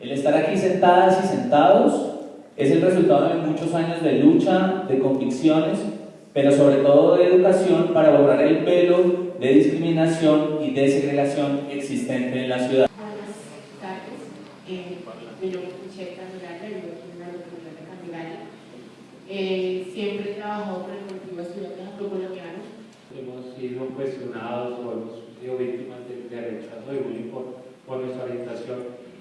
El estar aquí sentadas y sentados es el resultado de muchos años de lucha, de convicciones, pero sobre todo de educación para borrar el velo de discriminación y de segregación existente en la ciudad. Buenas tardes, eh, mi nombre es Michelle Candelaria, vivo aquí en la localidad de Candelaria. Eh, siempre he trabajado con el colectivo estudiantes afrocolombianos. hemos sido cuestionados o hemos sido víctimas de, de rechazo de bullying por, por nuestra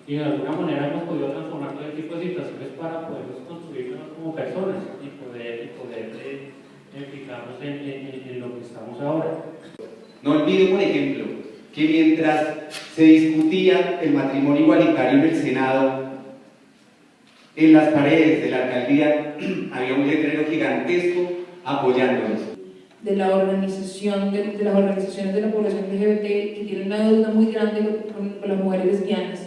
y de alguna manera hemos podido transformar todo tipo de situaciones para podernos construirnos como personas y poder, y poder eh, fijarnos en, en, en lo que estamos ahora. No olvido, por ejemplo, que mientras se discutía el matrimonio igualitario en el Senado, en las paredes de la alcaldía había un letrero gigantesco apoyándonos. de la organización de, de las organizaciones de la población LGBT que tienen una deuda muy grande con, con las mujeres lesbianas,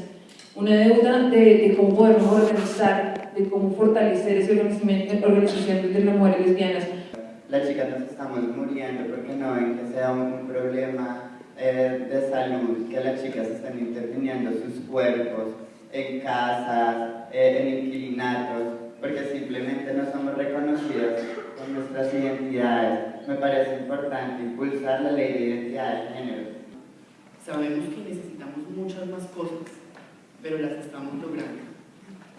una deuda de, de cómo podemos organizar, de cómo fortalecer esa organización, organización de las mujeres lesbianas. Las chicas nos estamos muriendo porque no ven que sea un problema eh, de salud, que las chicas están interviniendo sus cuerpos en casas, eh, en inquilinatos, porque simplemente no somos reconocidas con nuestras identidades. Me parece importante impulsar la ley de identidad de género. Sabemos que necesitamos muchas más cosas, pero las estamos logrando,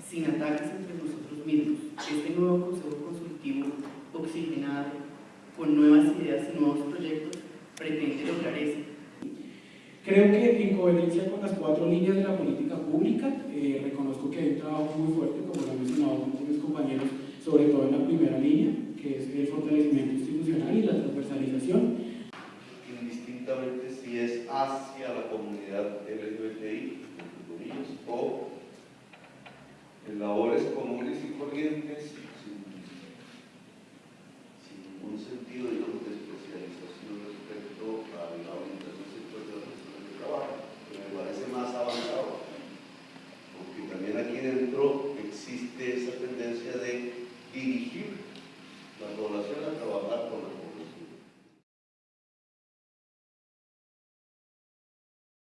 sin ataques entre nosotros mismos. Este nuevo Consejo Consultivo, oxigenado, con nuevas ideas y nuevos proyectos, pretende lograr eso. Creo que en coherencia con las cuatro líneas de la política pública, eh, reconozco que hay un trabajo muy fuerte, como lo han mencionado mis compañeros, sobre todo en la primera línea, que es el fortalecimiento institucional y la transversalización.